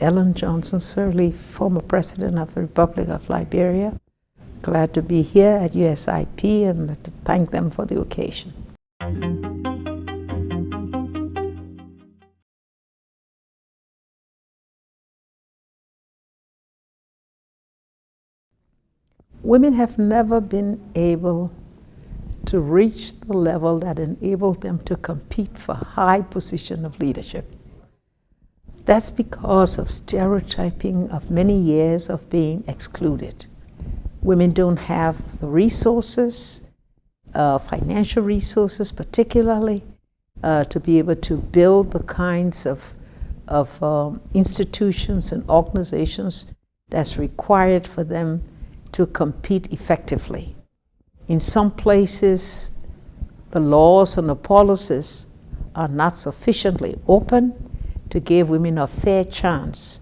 Ellen Johnson Sirleaf, former president of the Republic of Liberia. Glad to be here at USIP and to thank them for the occasion. Women have never been able to reach the level that enabled them to compete for high position of leadership. That's because of stereotyping of many years of being excluded. Women don't have the resources, uh, financial resources particularly, uh, to be able to build the kinds of, of um, institutions and organizations that's required for them to compete effectively. In some places, the laws and the policies are not sufficiently open to give women a fair chance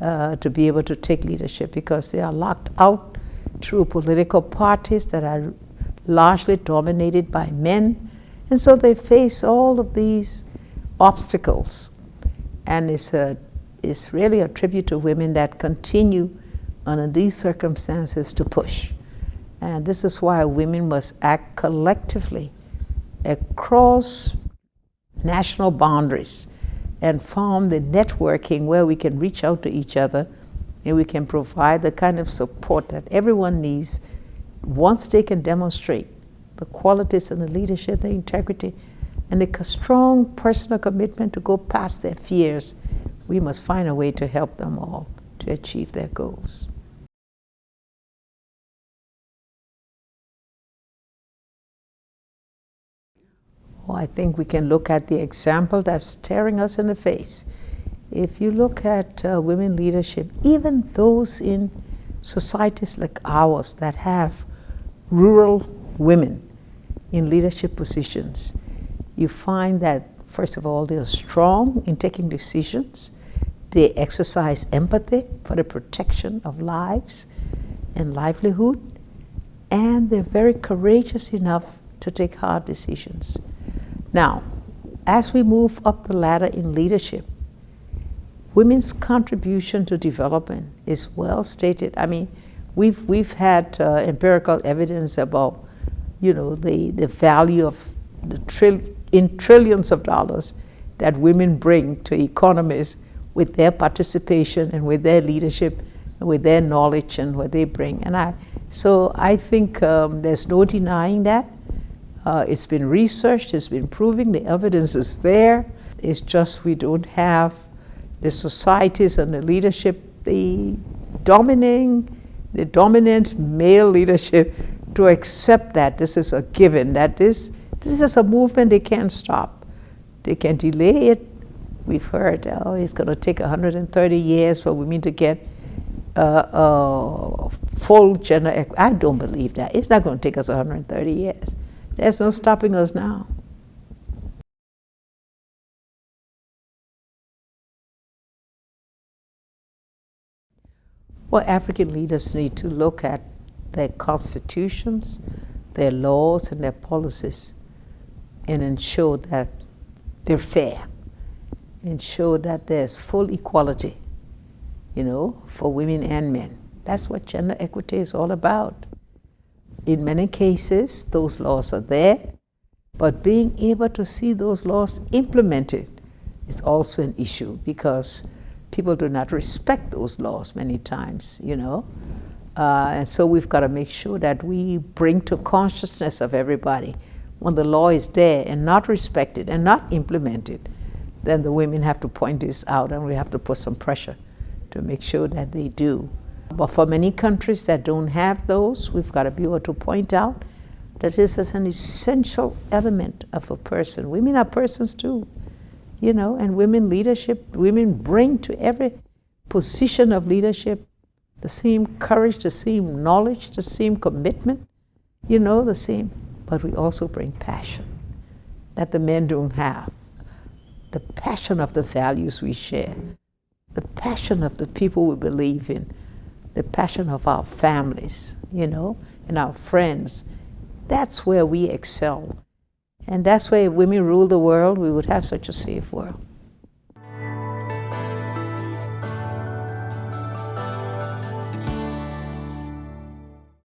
uh, to be able to take leadership because they are locked out through political parties that are largely dominated by men. And so they face all of these obstacles. And it's, a, it's really a tribute to women that continue under these circumstances to push. And this is why women must act collectively across national boundaries and form the networking where we can reach out to each other and we can provide the kind of support that everyone needs once they can demonstrate the qualities and the leadership, the integrity, and the strong personal commitment to go past their fears, we must find a way to help them all to achieve their goals. Well, I think we can look at the example that's staring us in the face. If you look at uh, women leadership, even those in societies like ours that have rural women in leadership positions, you find that, first of all, they're strong in taking decisions. They exercise empathy for the protection of lives and livelihood. And they're very courageous enough to take hard decisions. Now, as we move up the ladder in leadership, women's contribution to development is well stated. I mean, we've, we've had uh, empirical evidence about, you know, the, the value of the trill in trillions of dollars that women bring to economies with their participation and with their leadership and with their knowledge and what they bring. And I, so I think um, there's no denying that. Uh, it's been researched, it's been proven, the evidence is there. It's just we don't have the societies and the leadership, the dominating, the dominant male leadership to accept that this is a given, that this, this is a movement they can't stop. They can delay it. We've heard, oh, it's going to take 130 years for women to get uh, uh, full gender I don't believe that. It's not going to take us 130 years. There's no stopping us now. Well, African leaders need to look at their constitutions, their laws, and their policies and ensure that they're fair, ensure that there's full equality, you know, for women and men. That's what gender equity is all about. In many cases, those laws are there, but being able to see those laws implemented is also an issue because people do not respect those laws many times, you know. Uh, and so we've got to make sure that we bring to consciousness of everybody when the law is there and not respected and not implemented, then the women have to point this out and we have to put some pressure to make sure that they do. But for many countries that don't have those, we've got to be able to point out that this is an essential element of a person. Women are persons too, you know, and women leadership, women bring to every position of leadership the same courage, the same knowledge, the same commitment, you know, the same. But we also bring passion that the men don't have. The passion of the values we share, the passion of the people we believe in, the passion of our families, you know, and our friends. That's where we excel. And that's where if women rule the world, we would have such a safe world.